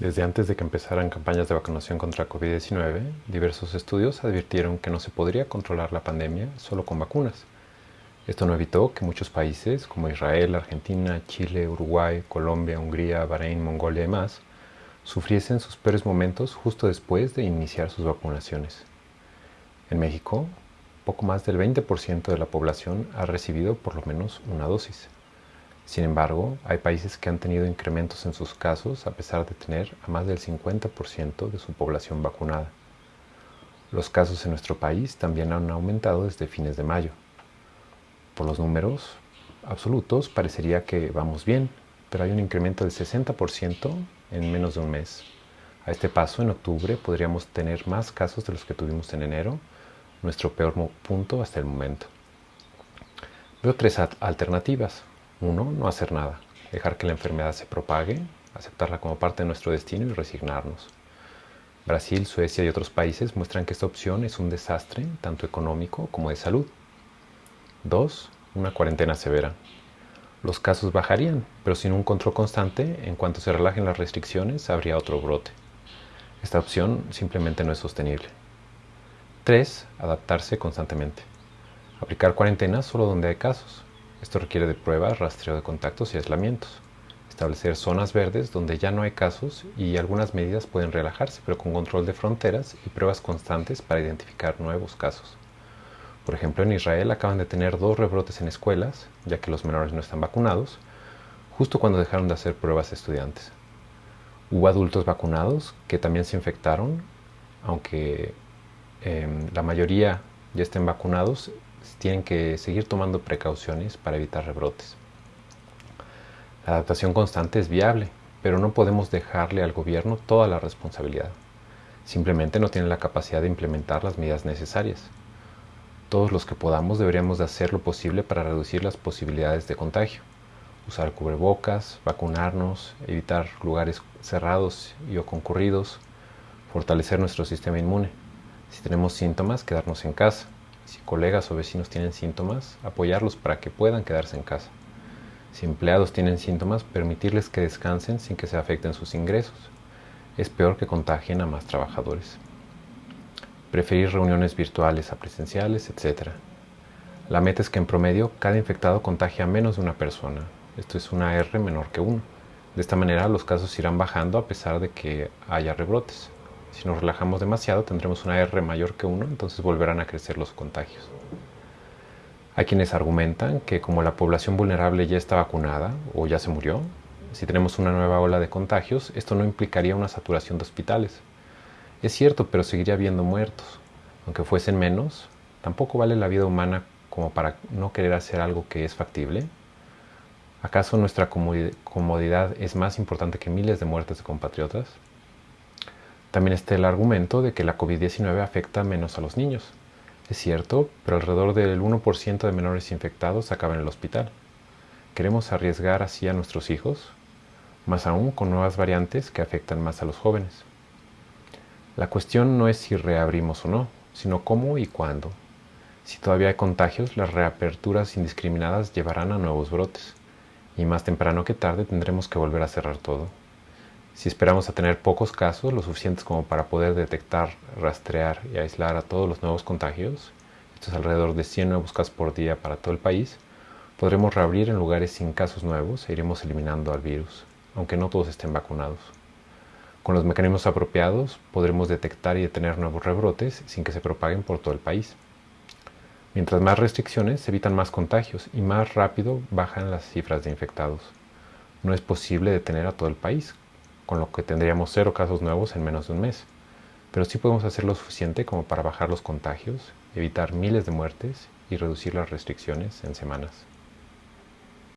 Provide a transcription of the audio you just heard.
Desde antes de que empezaran campañas de vacunación contra COVID-19, diversos estudios advirtieron que no se podría controlar la pandemia solo con vacunas. Esto no evitó que muchos países como Israel, Argentina, Chile, Uruguay, Colombia, Hungría, Bahrein, Mongolia y más sufriesen sus peores momentos justo después de iniciar sus vacunaciones. En México, poco más del 20% de la población ha recibido por lo menos una dosis. Sin embargo, hay países que han tenido incrementos en sus casos a pesar de tener a más del 50% de su población vacunada. Los casos en nuestro país también han aumentado desde fines de mayo. Por los números absolutos parecería que vamos bien, pero hay un incremento del 60% en menos de un mes. A este paso, en octubre, podríamos tener más casos de los que tuvimos en enero, nuestro peor punto hasta el momento. Veo tres alternativas. Uno, no hacer nada, dejar que la enfermedad se propague, aceptarla como parte de nuestro destino y resignarnos. Brasil, Suecia y otros países muestran que esta opción es un desastre tanto económico como de salud. Dos, una cuarentena severa. Los casos bajarían, pero sin un control constante, en cuanto se relajen las restricciones, habría otro brote. Esta opción simplemente no es sostenible. 3. Adaptarse constantemente. Aplicar cuarentena solo donde hay casos. Esto requiere de pruebas, rastreo de contactos y aislamientos. Establecer zonas verdes donde ya no hay casos y algunas medidas pueden relajarse, pero con control de fronteras y pruebas constantes para identificar nuevos casos. Por ejemplo, en Israel acaban de tener dos rebrotes en escuelas, ya que los menores no están vacunados, justo cuando dejaron de hacer pruebas estudiantes. Hubo adultos vacunados que también se infectaron, aunque em, la mayoría ya estén vacunados, tienen que seguir tomando precauciones para evitar rebrotes. La adaptación constante es viable, pero no podemos dejarle al gobierno toda la responsabilidad. Simplemente no tienen la capacidad de implementar las medidas necesarias. Todos los que podamos deberíamos de hacer lo posible para reducir las posibilidades de contagio. Usar cubrebocas, vacunarnos, evitar lugares cerrados y o concurridos, fortalecer nuestro sistema inmune. Si tenemos síntomas, quedarnos en casa si colegas o vecinos tienen síntomas, apoyarlos para que puedan quedarse en casa. Si empleados tienen síntomas, permitirles que descansen sin que se afecten sus ingresos. Es peor que contagien a más trabajadores. Preferir reuniones virtuales a presenciales, etc. La meta es que en promedio cada infectado contagie a menos de una persona. Esto es una R menor que 1. De esta manera los casos irán bajando a pesar de que haya rebrotes. Si nos relajamos demasiado tendremos una R mayor que 1, entonces volverán a crecer los contagios. Hay quienes argumentan que como la población vulnerable ya está vacunada o ya se murió, si tenemos una nueva ola de contagios, esto no implicaría una saturación de hospitales. Es cierto, pero seguiría habiendo muertos. Aunque fuesen menos, tampoco vale la vida humana como para no querer hacer algo que es factible. ¿Acaso nuestra comodidad es más importante que miles de muertes de compatriotas? También está el argumento de que la COVID-19 afecta menos a los niños. Es cierto, pero alrededor del 1% de menores infectados acaban en el hospital. ¿Queremos arriesgar así a nuestros hijos? Más aún con nuevas variantes que afectan más a los jóvenes. La cuestión no es si reabrimos o no, sino cómo y cuándo. Si todavía hay contagios, las reaperturas indiscriminadas llevarán a nuevos brotes, y más temprano que tarde tendremos que volver a cerrar todo. Si esperamos a tener pocos casos, lo suficientes como para poder detectar, rastrear y aislar a todos los nuevos contagios, esto es alrededor de 100 nuevos casos por día para todo el país, podremos reabrir en lugares sin casos nuevos e iremos eliminando al virus, aunque no todos estén vacunados. Con los mecanismos apropiados podremos detectar y detener nuevos rebrotes sin que se propaguen por todo el país. Mientras más restricciones, se evitan más contagios y más rápido bajan las cifras de infectados. No es posible detener a todo el país, con lo que tendríamos cero casos nuevos en menos de un mes. Pero sí podemos hacer lo suficiente como para bajar los contagios, evitar miles de muertes y reducir las restricciones en semanas.